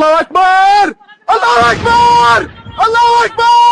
Allahu Akbar! Allahu Akbar! Allahu Akbar!